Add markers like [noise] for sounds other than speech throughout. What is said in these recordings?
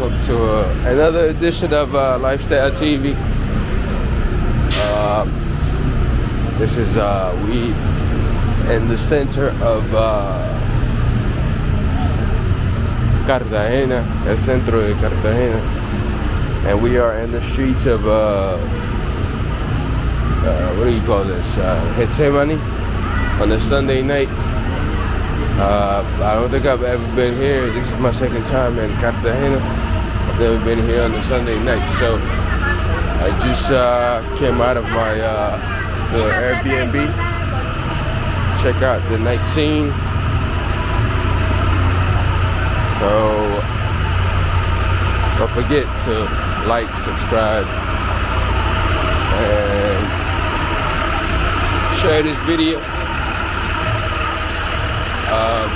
welcome to uh, another edition of uh, Lifestyle TV. Uh, this is uh, we in the center of uh, Cartagena, el centro de Cartagena, and we are in the streets of what do you call this? Uh, on a Sunday night. Uh, I don't think I've ever been here. This is my second time in Cartagena. I've never been here on a Sunday night, so I just uh, came out of my uh, the Airbnb. Check out the night scene. So don't forget to like, subscribe, and share this video. Um,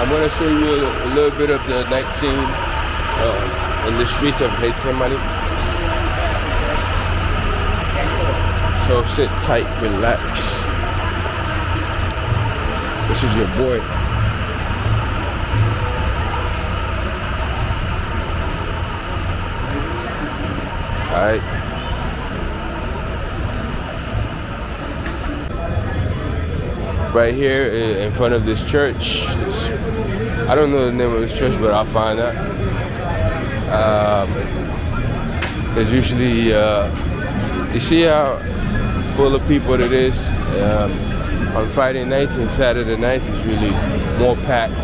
I'm going to show you a, a, little bit of the night scene uh, in the streets of Getsemani. So sit tight, relax. This is your boy. Alright. Right here in front of this church. I don't know the name of this church, but I'll find out. Um, there's usually, uh, you see how full of people it is? Um, on Friday nights and Saturday nights, it's really more packed.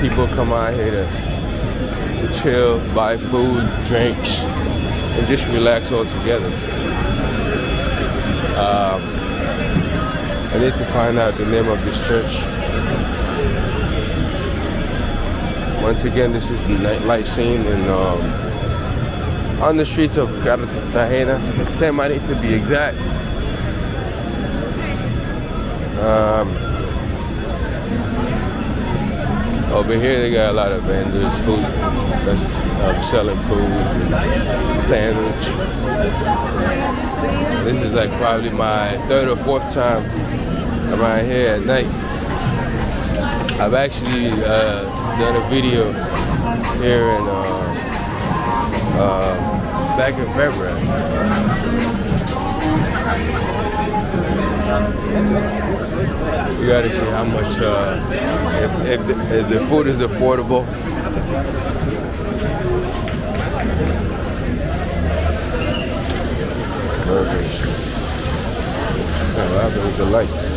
People come out here to, to chill, buy food, drinks, and just relax all together. Um, I need to find out the name of this church. Once again, this is the nightlife scene in, um, on the streets of Cartagena, Getsemani to be exact. Um, over here they got a lot of vendors, food, that's uh, selling food, sandwich. This is like probably my third or fourth time around here at night. I've actually uh, done a video here in uh, uh, back in February. You gotta see how much, uh, if, if, the, if the food is affordable. burger the lights.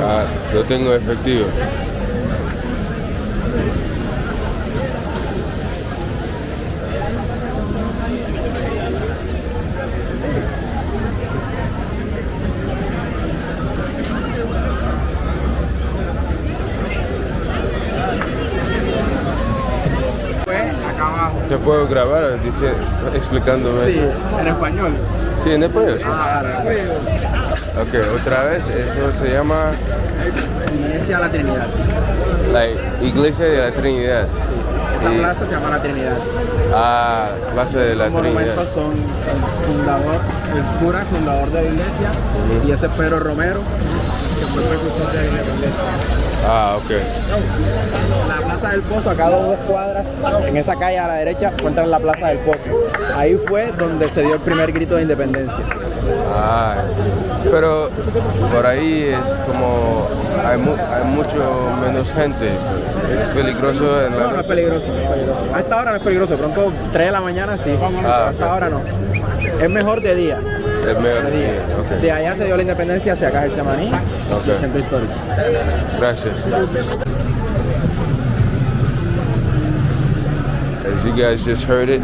Ah, yo tengo efectivo. Puedo grabar dice, explicándome Sí, en español. Sí, en español. Sí. Ah, ok, otra vez, eso se llama... Iglesia de la Trinidad. La Iglesia de la Trinidad. Sí, esta plaza se llama la Trinidad. Ah, Plaza de la Los Trinidad. monumentos son el fundador, el cura fundador de la iglesia y ese es Pedro Romero, que fue precursor de la independencia. Ah, ok. La Plaza del Pozo, acá a dos cuadras, en esa calle a la derecha, encuentran la Plaza del Pozo. Ahí fue donde se dio el primer grito de independencia. Ah, pero por ahí es como hay, mu- hay mucho menos gente. Es peligroso en la No, no es peligroso, no es peligroso. A esta hora no es peligroso, pronto 3 de la mañana sí, Ah, a esta ok. hora no. Es mejor de día. Es mejor De de día. día, ok. De allá se dio la independencia hacia acá, el Semaní, Ok. el centro histórico. Gracias. As you guys just heard it,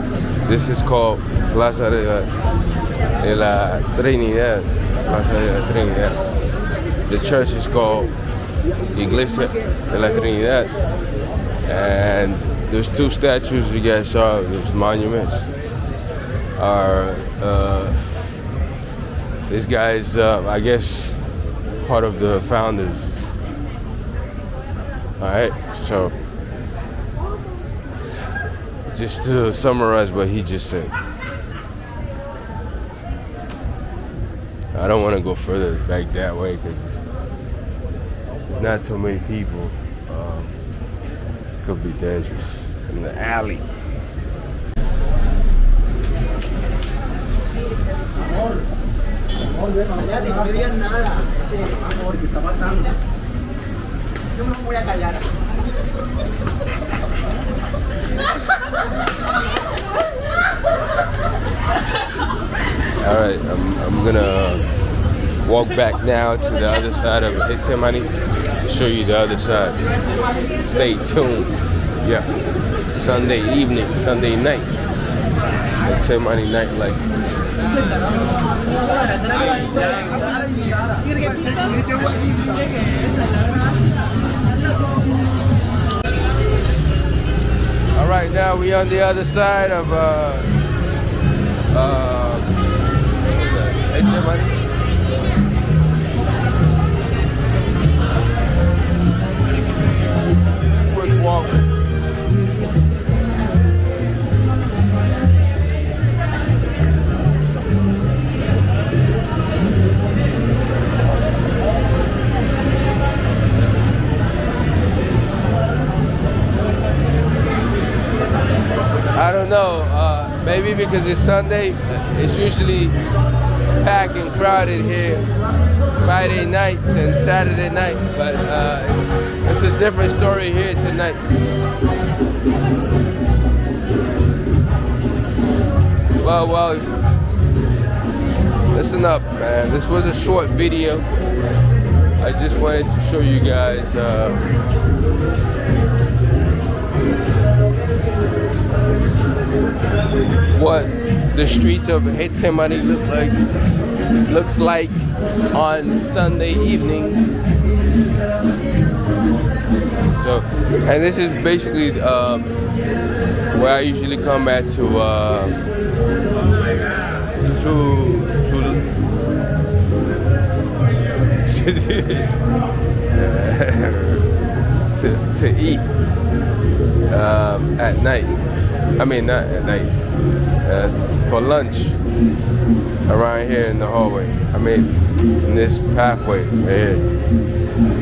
this is called Plaza de la, de la Trinidad. Plaza de la Trinidad. The church is called Iglesia de la Trinidad. And there's two statues you guys saw, there's monuments. Are uh, this guy's, uh, I guess, part of the founders. All right, so just to summarize what he just said. I don't want to go further back that way because not too many people. Um, could be dangerous in the alley. All right, I'm, I'm gonna walk back now to the other side of Getsemani to show you the other side. Stay tuned. Yeah, Sunday evening, Sunday night, Getsemani nightlife. All right, now we on the other side of uh, uh, Getsemani. Quick walk. Because it's Sunday, it's usually packed and crowded here Friday nights and Saturday night. But uh, it's a different story here tonight. Well, well, listen up, man. This was a short video. I just wanted to show you guys. Uh, what the streets of Getsemani look like looks like on Sunday evening. So, and this is basically um, where I usually come at to uh, to [laughs] to to eat um, at night. I mean, not at night. Uh, for lunch around here in the hallway. I mean, in this pathway right here.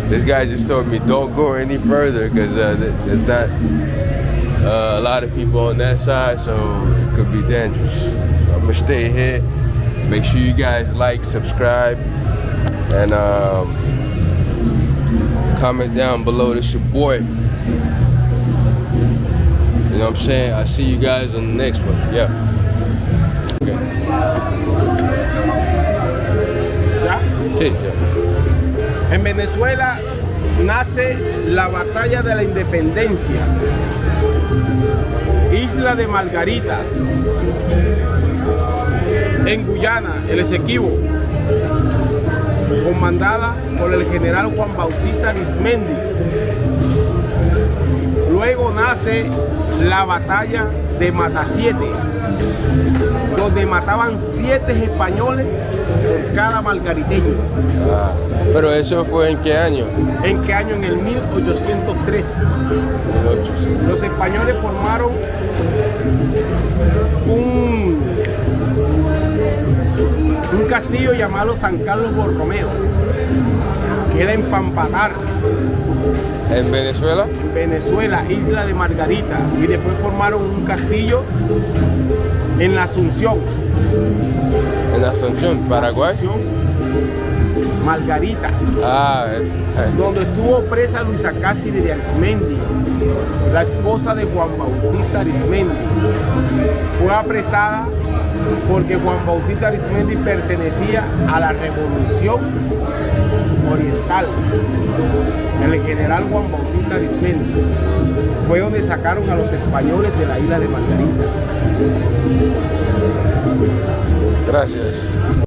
This guy just told me don't go any further because uh, there's not uh, a lot of people on that side, so it could be dangerous. I'm gonna stay here. Make sure you guys like, subscribe, and um, comment down below. This your boy. You know what I'm saying? I'll see you guys on the next one. Yeah. Okay. ¿Ya? Sí, ya. En Venezuela nace la batalla de la independencia. Isla de Margarita. En Guyana, el Esequibo. Comandada por el general Juan Bautista Arismendi. Luego nace la batalla de Matasiete, donde mataban siete españoles por cada margariteño. Ah, pero eso fue en qué año? ¿En qué año? En el 1803. Los españoles formaron un, un castillo llamado San Carlos Borromeo. Queda en Pampatar, ¿En Venezuela? en Venezuela, isla de Margarita. Y después formaron un castillo en la Asunción. En Asunción, Paraguay. Asunción, Margarita. Ah, es, donde estuvo presa Luisa Cáceres de Arismendi, la esposa de Juan Bautista Arismendi. Fue apresada porque Juan Bautista Arismendi pertenecía a la revolución oriental. El general Juan Bautista Arismendi fue donde sacaron a los españoles de la isla de Margarita. gracias.